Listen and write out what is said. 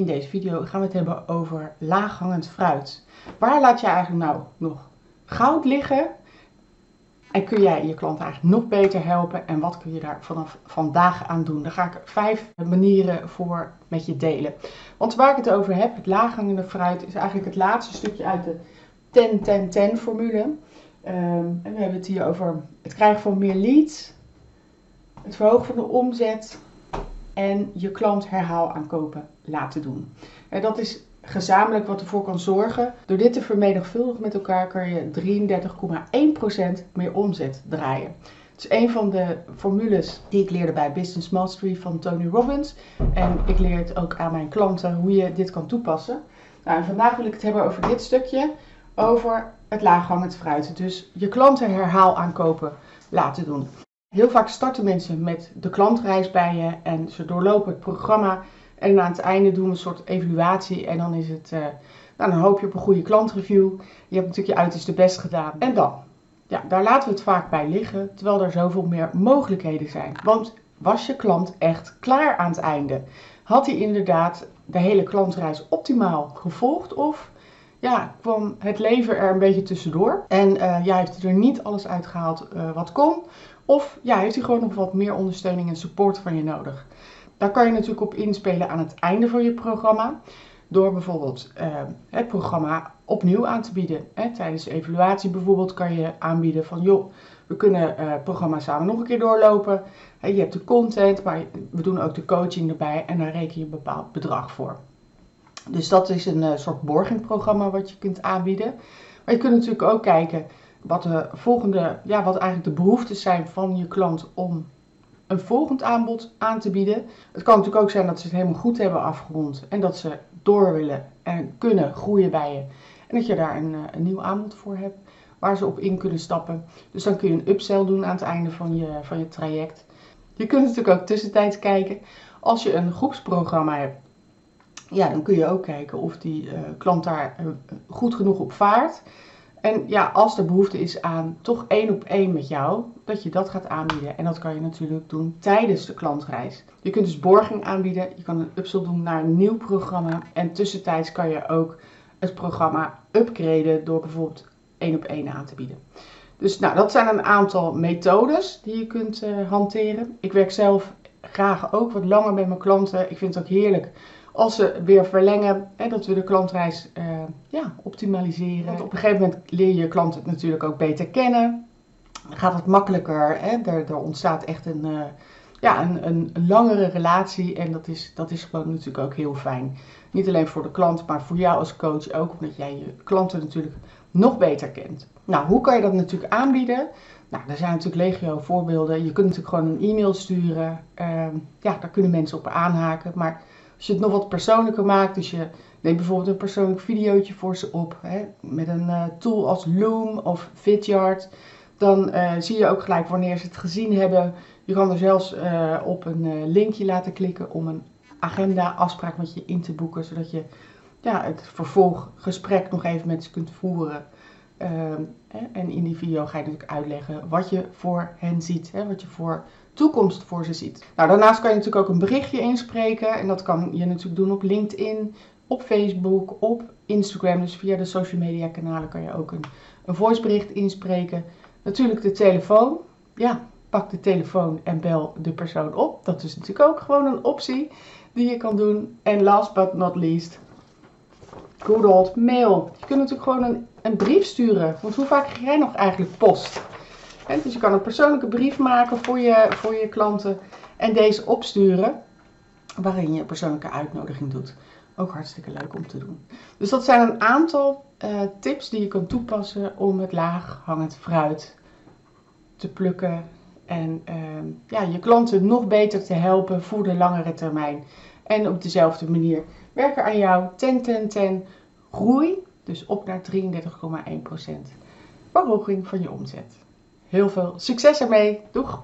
In deze video gaan we het hebben over laaghangend fruit. Waar laat je eigenlijk nou nog goud liggen? En kun jij je klant eigenlijk nog beter helpen? En wat kun je daar vanaf vandaag aan doen? Daar ga ik vijf manieren voor met je delen. Want waar ik het over heb, het laaghangende fruit, is eigenlijk het laatste stukje uit de 10-10-10 formule. Um, en we hebben het hier over het krijgen van meer leads, het verhogen van de omzet en je klant herhaal aankopen laten doen. En dat is gezamenlijk wat ervoor kan zorgen. Door dit te vermenigvuldigen met elkaar kan je 33,1% meer omzet draaien. Het is een van de formules die ik leerde bij Business Mastery van Tony Robbins. En ik leer het ook aan mijn klanten hoe je dit kan toepassen. Nou, vandaag wil ik het hebben over dit stukje, over het laaghangend fruit. Dus je klanten herhaal aankopen laten doen. Heel vaak starten mensen met de klantreis bij je en ze doorlopen het programma. En aan het einde doen we een soort evaluatie en dan is het, uh, nou, dan hoop je op een goede klantreview. Je hebt natuurlijk je uiterste best gedaan. En dan? Ja, daar laten we het vaak bij liggen, terwijl er zoveel meer mogelijkheden zijn. Want was je klant echt klaar aan het einde? Had hij inderdaad de hele klantreis optimaal gevolgd of ja, kwam het leven er een beetje tussendoor. En uh, ja, heeft hij er niet alles uitgehaald uh, wat kon. Of ja, heeft hij gewoon nog wat meer ondersteuning en support van je nodig. Daar kan je natuurlijk op inspelen aan het einde van je programma. Door bijvoorbeeld uh, het programma opnieuw aan te bieden. Hè. Tijdens de evaluatie bijvoorbeeld kan je aanbieden van joh, we kunnen het programma samen nog een keer doorlopen. je hebt de content, maar we doen ook de coaching erbij en daar reken je een bepaald bedrag voor. Dus dat is een uh, soort borgingprogramma wat je kunt aanbieden. Maar je kunt natuurlijk ook kijken wat de volgende, ja, wat eigenlijk de behoeftes zijn van je klant om een volgend aanbod aan te bieden. Het kan natuurlijk ook zijn dat ze het helemaal goed hebben afgerond en dat ze door willen en kunnen groeien bij je. En dat je daar een, eh, een nieuw aanbod voor hebt waar ze op in kunnen stappen. Dus dan kun je een upsell doen aan het einde van je, van je traject. Je kunt natuurlijk ook tussentijds kijken. Als je een groepsprogramma hebt ja, dan kun je ook kijken of die uh, klant daar uh, goed genoeg op vaart. En ja, als er behoefte is aan toch één op één met jou, dat je dat gaat aanbieden. En dat kan je natuurlijk doen tijdens de klantreis. Je kunt dus borging aanbieden, je kan een upsell doen naar een nieuw programma. En tussentijds kan je ook het programma upgraden door bijvoorbeeld één op één aan te bieden. Dus nou, dat zijn een aantal methodes die je kunt uh, hanteren. Ik werk zelf graag ook wat langer met mijn klanten. Ik vind het ook heerlijk als ze weer verlengen, hè, dat we de klantreis uh, ja, optimaliseren. Want op een gegeven moment leer je je klant het natuurlijk ook beter kennen. Gaat het makkelijker. Hè? Er, er ontstaat echt een, uh, ja, een, een, een, langere relatie. En dat is, dat is gewoon natuurlijk ook heel fijn. Niet alleen voor de klant, maar voor jou als coach ook. Omdat jij je klanten natuurlijk nog beter kent. Nou, hoe kan je dat natuurlijk aanbieden? Nou, er zijn natuurlijk legio voorbeelden. Je kunt natuurlijk gewoon een e-mail sturen. Uh, ja, daar kunnen mensen op aanhaken. Maar als je het nog wat persoonlijker maakt, dus je neemt bijvoorbeeld een persoonlijk videootje voor ze op hè, met een uh, tool als Loom of Vidyard, dan uh, zie je ook gelijk wanneer ze het gezien hebben. Je kan er zelfs uh, op een linkje laten klikken om een agenda afspraak met je in te boeken, zodat je ja, het vervolggesprek nog even met ze kunt voeren. Ehm, en in die video ga je natuurlijk uitleggen wat je voor hen ziet, wat je voor toekomst voor ze ziet. Nou, daarnaast kan je natuurlijk ook een berichtje inspreken en dat kan je natuurlijk doen op LinkedIn, op Facebook, op Instagram. Dus via de social media kanalen kan je ook een, een voicebericht inspreken. Natuurlijk de telefoon. Ja, pak de telefoon en bel de persoon op. Dat is natuurlijk ook gewoon een optie die je kan doen. En last but not least, good old mail. Je kunt natuurlijk gewoon een, een brief sturen. Want hoe vaak krijg jij nog eigenlijk post? Dus je kan een persoonlijke brief maken voor je, voor je klanten en deze opsturen waarin je een persoonlijke uitnodiging doet. Ook hartstikke leuk om te doen. Dus dat zijn een aantal uh, tips die je kan toepassen om het laag hangend fruit te plukken en uh, ja, je klanten nog beter te helpen voor de langere termijn. En op dezelfde manier werken aan jouw 10-10-10 groei, dus op naar 33,1% verhoging van je omzet. Heel veel succes ermee. Doeg!